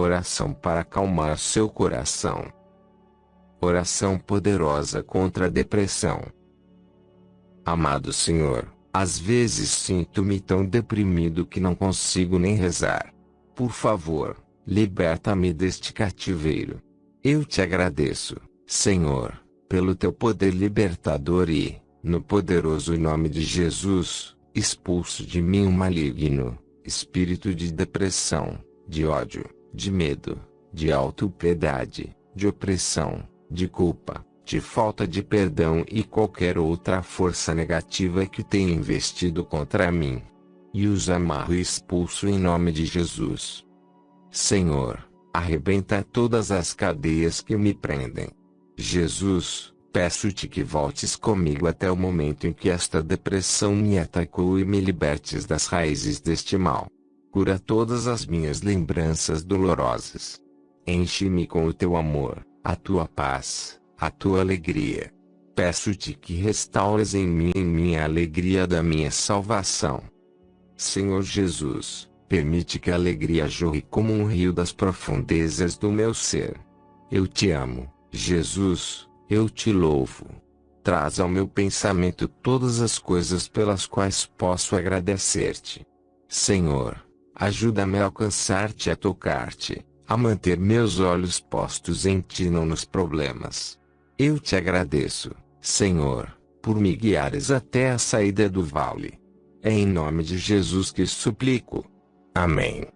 Oração para acalmar seu coração. Oração poderosa contra a depressão. Amado Senhor, às vezes sinto-me tão deprimido que não consigo nem rezar. Por favor, liberta-me deste cativeiro. Eu te agradeço, Senhor, pelo teu poder libertador e, no poderoso nome de Jesus, expulso de mim o maligno, espírito de depressão, de ódio, de medo, de autopiedade, de opressão, de culpa, de falta de perdão e qualquer outra força negativa que tenha investido contra mim. E os amarro e expulso em nome de Jesus. Senhor, arrebenta todas as cadeias que me prendem. Jesus, peço-te que voltes comigo até o momento em que esta depressão me atacou e me libertes das raízes deste mal. Cura todas as minhas lembranças dolorosas. Enche-me com o teu amor, a tua paz, a tua alegria. Peço-te que restaures em mim em minha alegria da minha salvação. Senhor Jesus, permite que a alegria jorre como um rio das profundezas do meu ser. Eu te amo, Jesus, eu te louvo. Traz ao meu pensamento todas as coisas pelas quais posso agradecer-te. Senhor, ajuda-me a alcançar-te a tocar-te a manter meus olhos postos em ti não nos problemas. Eu te agradeço, Senhor, por me guiares até a saída do vale. É em nome de Jesus que suplico. Amém.